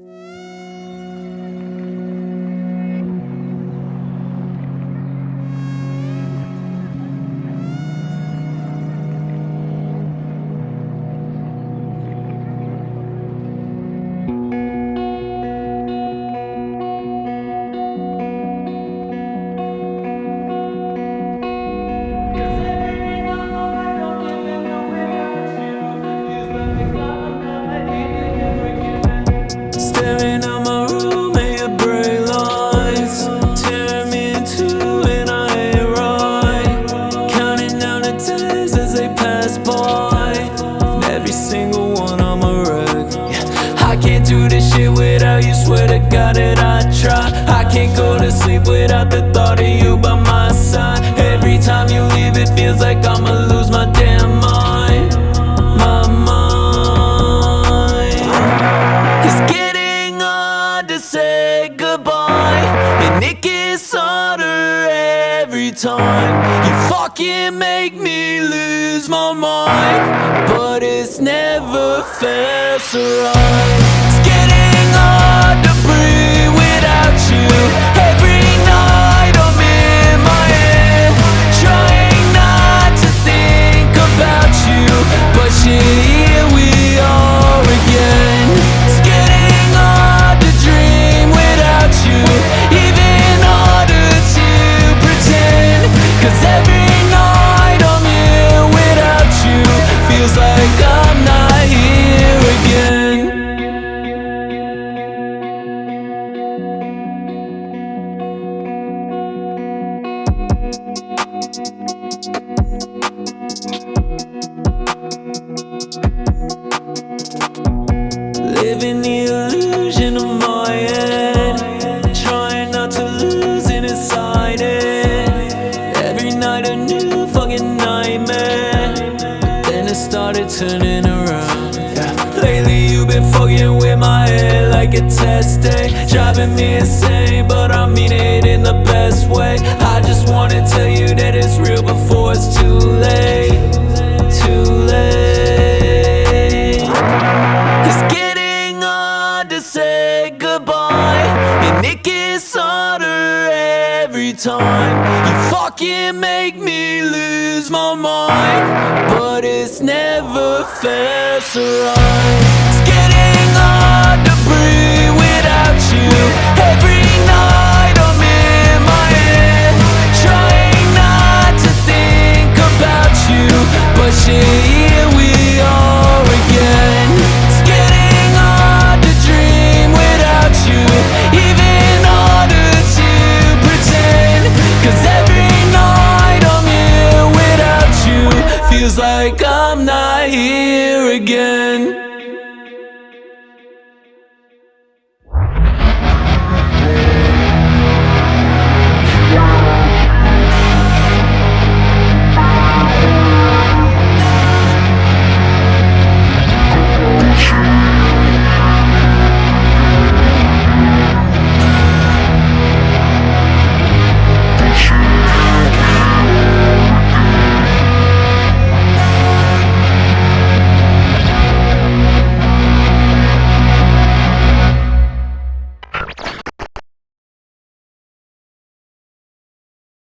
Staring God that I try. I can't go to sleep without the thought of you by my side. Every time you leave it feels like I'ma lose my damn mind. My mind. It's getting hard to say goodbye And it gets harder every time. You fucking make me lose my mind But it's never felt so right It's getting I'm about you it started turning around yeah. Lately you've been fucking with my head like a test day Driving me insane but I mean it in the best way I just wanna tell you that it's real before it's too late Too late it's getting hard to say goodbye And it time. You fucking make me lose my mind But it's never fair, so It's getting hard to breathe Feels like I'm not here again